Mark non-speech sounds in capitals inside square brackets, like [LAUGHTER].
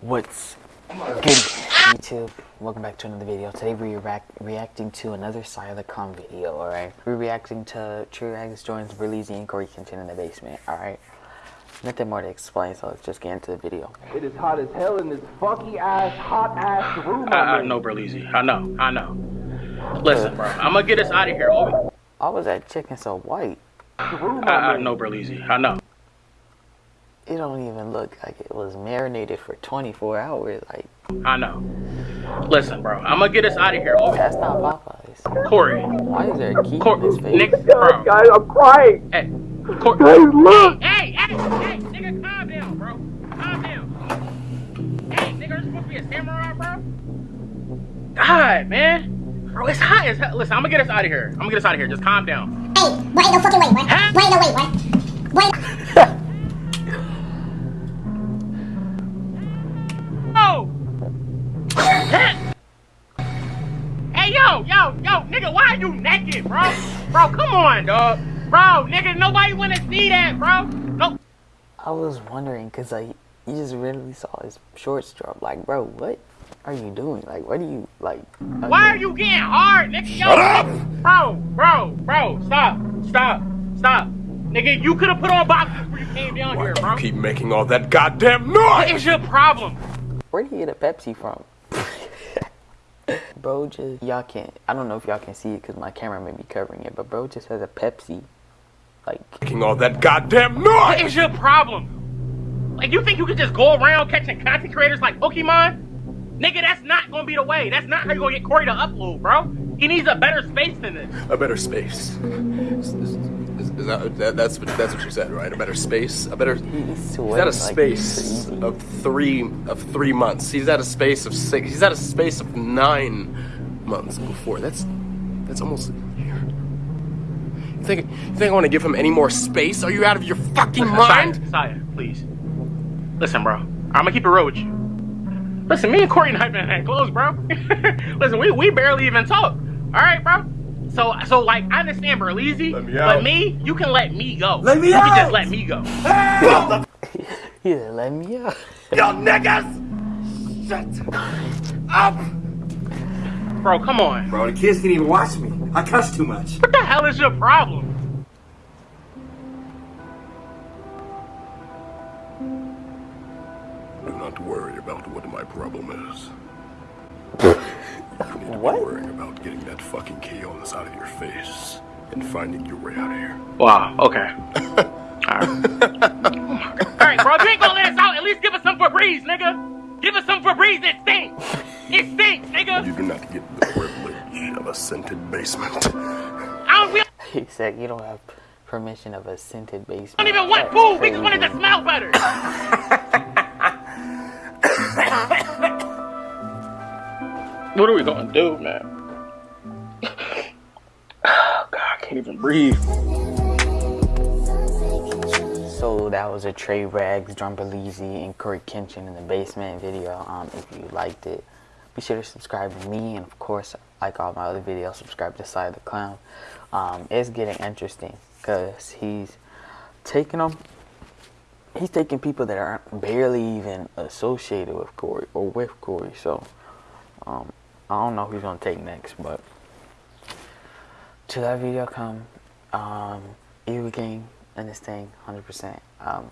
What's good YouTube? Welcome back to another video. Today we're react reacting to another Side of the Calm video, alright? We're reacting to Trey Rags joins Berleezy and Cory Kenshin in the basement, alright? Nothing more to explain, so let's just get into the video. It is hot as hell in this funky ass, hot ass room. I, I know, Berleezy. I know. I know. Listen, bro. I'm gonna get us out of here. Oh, Why was that chicken so white? room I, I know, Berleezy. I know. It don't even look like it was marinated for 24 hours. Like, I know. Listen, bro. I'm gonna get us out of here. Oh, that's not Popeyes. Cory. Why is there a key Cor- in his face? Nick, bro. guys, I'm crying. Hey, Cor- Guys, look. Hey, hey, hey, hey, nigga, calm down, bro. Calm down. Hey, nigga, you're supposed to be a samurai, bro. God, man. Bro, it's hot as hell. Listen, I'm gonna get us out of here. I'm gonna get us out of here. Just calm down. Hey, what ain't no fucking way, what? Huh? What ain't no way, what? What [LAUGHS] yo, yo, yo, nigga, why are you naked, bro? Bro, come on, dog. Bro, nigga, nobody wanna see that, bro. No. I was wondering, because, like, you just randomly saw his shorts drop. Like, bro, what are you doing? Like, what are you, like... Why are you getting hard, nigga? Yo, nigga. Bro, bro, bro, stop, stop, stop. Nigga, you could have put on boxes before you came down here, bro. Keep making all that goddamn noise! What is your problem? Where did he get a Pepsi from? Bro just, y'all can't, I don't know if y'all can see it because my camera may be covering it, but bro just has a Pepsi. Like, Making all that goddamn noise! is your problem? Like, you think you could just go around catching content creators like Pokemon? Nigga, that's not gonna be the way. That's not how you gonna get Cory to upload, bro. He needs a better space than this. A better space. Is, is- is that, that, that's what that's what you said, right? A better space. A better. he's He's sweating at a like space crazy. of three of three months. He's at a space of six. He's at a space of nine months before. That's that's almost a year. You think you think I want to give him any more space? Are you out of your fucking mind? Saya, Saya, please. Listen, bro. I'm gonna keep it real with you. Listen, me and Cory not even that close, bro. [LAUGHS] Listen, we, we barely even talk. All right, bro. So so like I understand Berleezy, Let me but me, you can let me go. Let me you can just let me go. He said, [LAUGHS] let me out. Y'all niggas! Shut up! Bro, come on. Bro, the kids can't even watch me. I cuss too much. What the hell is your problem? Do not worry about what my problem is. You need to What? be worrying about getting that fucking chaos out of your face and finding your way out of here. Wow, okay. [LAUGHS] Alright. Alright, bro, if you ain't gonna let us out, at least give us some Febreze, nigga. Give us some Febreze, it stinks. It stinks, nigga. You do not get the privilege of a scented basement. I don't, we [LAUGHS] He said, you don't have permission of a scented basement. don't even want That's food, we just want it to smell better. [LAUGHS] what are we gonna do, man? [SIGHS] God, I can't even breathe. So that was a Trey Rags, Drum Berleezy, and Cory Kenshin in the basement video. Um, if you liked it, be sure to subscribe to me, and of course, like all my other videos, subscribe to Side the Clown. Um, it's getting interesting because he's taking them. He's taking people that aren't barely even associated with Cory or with Cory. So um, I don't know who's gonna take next, but till that video come, um, Evil Gang and this thing, 100%. Um?